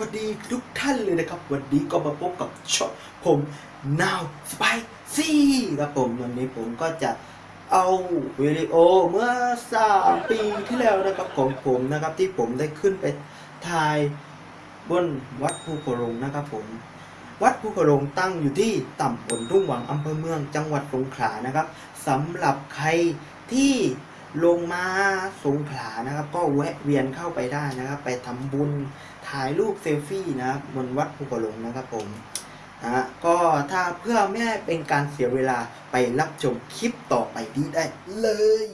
วัสดีทุกท่านเลยนะครับ วันนี้ก็มาพบกับช่องผม Now Spicy ครับผมวันนี้ผมก็จะเอาวิดีโอเมื่อสามปีที่แล้วนะครับของผมนะครับที่ผมได้ขึ้นไปถ่ายบนวัดภูโขลงนะครับผม วัดภูโขลงตั้งอยู่ที่ต่ำบลรุ่งหวังอำเภอเมืองจังหวัดสงขลานะครับสำหรับใครที่ ลงมาสงขลานะครับ ก็แวะเวียนเข้าไปได้นะครับ ไปทำบุญถ่ายรูปเซลฟี่นะครับบนวัดภูกระลงนะครับผมนะฮะก็ถ้าเพื่อไม่ให้เป็นการเสียเวลาไปรับชมคลิปต่อไปนี้ได้เลย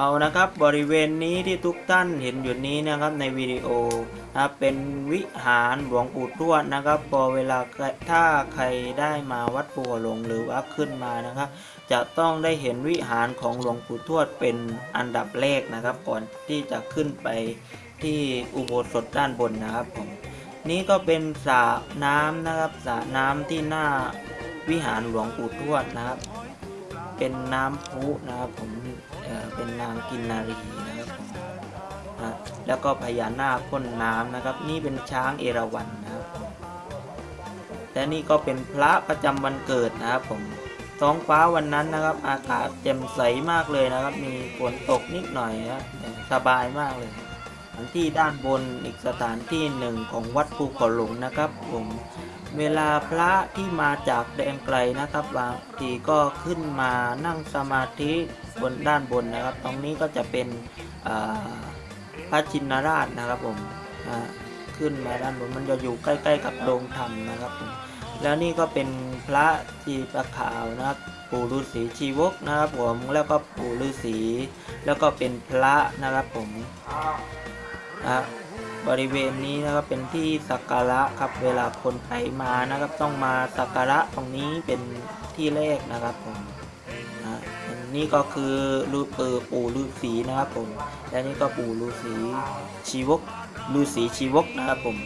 เอานะครับบริเวณนี้ที่ทุกท่านเห็นอยู่นี้นะครับในวิดีโอนะครับเป็นวิหารหลวงปู่ทวดนะครับ พอเวลาถ้าใครได้มาวัดปูหลงหรือว่าขึ้นมานะครับ จะต้องได้เห็นวิหารของหลวงปู่ทวดเป็นอันดับแรกนะครับ ก่อนที่จะขึ้นไปที่อุโบสถด้านบนนะครับผมนี่ก็เป็นสระน้ำนะครับสระน้ำที่หน้าวิหารหลวงปู่ทวดนะครับ เป็นน้ำพุนะครับผม เป็นนางกินนารีนะครับแล้วก็พญานาคพ่นน้ำนะครับ นี่เป็นช้างเอราวัณนะครับ และนี่ก็เป็นพระประจำวันเกิดนะครับผมท้องฟ้าวันนั้นนะครับ อากาศแจ่มใสมากเลยนะครับ มีฝนตกนิดหน่อยนะสบายมากเลยสถานที่ด้านบนอีกสถานที่หนึ่งของวัดภูเขาหลงนะครับ ผม เวลาพระที่มาจากแดนไกลนะครับบางทีก็ขึ้นมานั่งสมาธิบนด้านบนนะครับ ตรงนี้ก็จะเป็นพระชินราชนะครับผมขึ้นมาด้านบนมันจะอยู่ใกล้ ๆ กับโรงธรรมนะครับผมแล้วนี่ก็เป็นพระจีประขาวนะครับปู่ฤาษีชีวกนะครับผมแล้วก็ปู่ฤาษีแล้วก็เป็นพระนะครับผมอะ บริเวณนี้นะครับเป็นที่สักการะครับเวลาคนไปมานะครับ ต้องมาสักการะตรงนี้เป็นที่แรกนะครับผมนะนี่ก็คือรูปเปิปู่ฤาษีนะครับผม และนี่ก็ปู่ฤาษีชีวกฤาษีชีวกนะครับผม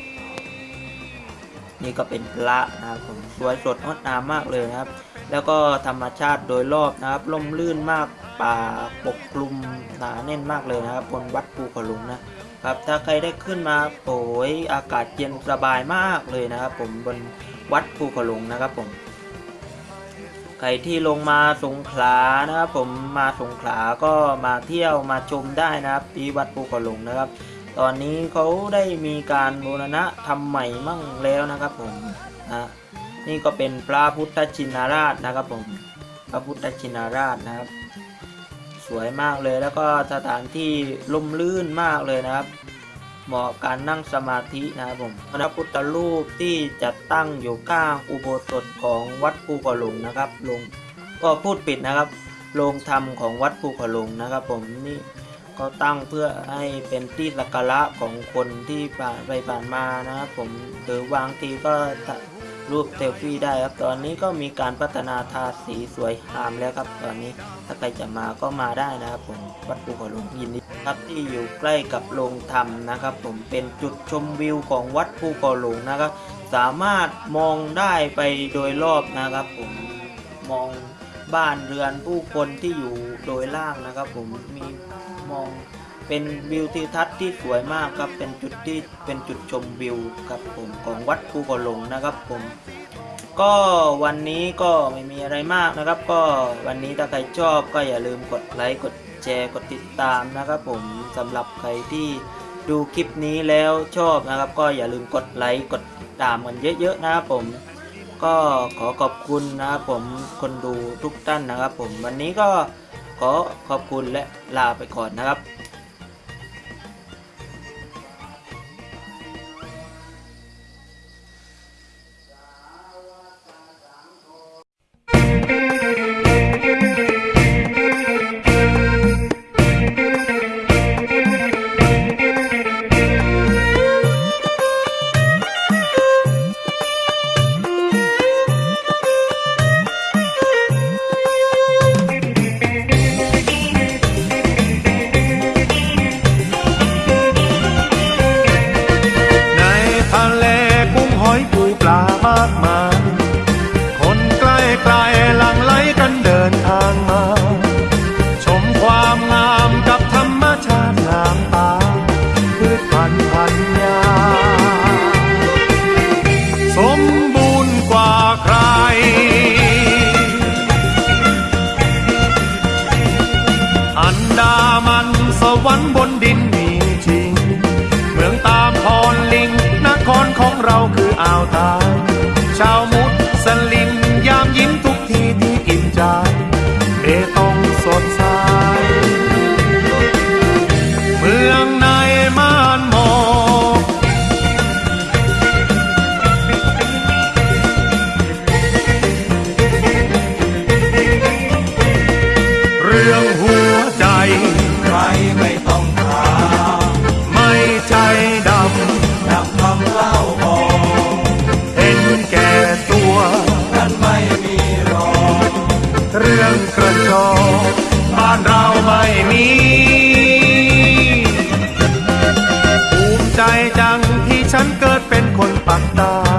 นี่ก็เป็นพระนะครับผมสวยสดงดงามมากเลยนะครับ แล้วก็ธรรมชาติโดยรอบนะครับร่มรื่นมากป่าปกคลุมหนาแน่นมากเลยนะครับบนวัดภูขลุงนะ ครับถ้าใครได้ขึ้นมาโอ้ยอากาศเย็นสบายมากเลยนะครับ ผมบนวัดภูขลุงนะครับผมใครที่ลงมาสงขลานะครับผมมาสงขลาก็มาเที่ยวมาชมได้นะครับที่วัดภูขลุงนะครับ ตอนนี้เขาได้มีการบูรณะทำใหม่มั่งแล้วนะครับผมนะนี่ก็เป็นพระพุทธชินราชนะครับผมพระพุทธชินราชนะครับ สวยมากเลย แล้วก็สถานที่ลมลื่นมากเลยนะครับ เหมาะการนั่งสมาธินะครับผมพระพุทธรูปที่จัดตั้งอยู่ข้างอุโบสถของวัดภูกระหลงนะครับลงก็พูดปิดนะครับโรงธรรมของวัดภูกระหลงนะครับ ผมนี่ก็ตั้งเพื่อให้เป็นที่สักการะของคนที่ผ่านไปผ่านมานะครับผมหรือบางทีก็ รูปเซลฟี่ได้ครับ ตอนนี้ก็มีการพัฒนาทาสีสวยงามแล้วครับ ตอนนี้ถ้าใครจะมาก็มาได้นะครับผมวัดภูเขาหลวงยินดีครับที่อยู่ใกล้กับโรงธรรมนะครับ ผมเป็นจุดชมวิวของวัดภูเขาหลวงนะครับ สามารถมองได้ไปโดยรอบนะครับ ผมมองบ้านเรือนผู้คนที่อยู่โดยล่างนะครับ ผมมีมอง เป็นวิวทิวทัศน์ที่สวยมากครับ เป็นจุดที่เป็นจุดชมวิวครับผมของวัดภูเขาหลงนะครับผม ก็วันนี้ก็ไม่มีอะไรมากนะครับ ก็วันนี้ถ้าใครชอบก็อย่าลืมกดไลค์กดแชร์กดติดตามนะครับผมสำหรับใครที่ดูคลิปนี้แล้วชอบนะครับ ก็อย่าลืมกดไลค์กดติดตามกันเยอะๆนะครับผม ก็ขอขอบคุณนะครับผมคนดูทุกท่านนะครับผมวันนี้ก็ขอขอบคุณและลาไปก่อนนะครับ รรค์บนดินมีจริง เมืองตามพรลิง นครของเราคืออ่าวไทยชาวมู ฉันเกิดเป็นคนปากตา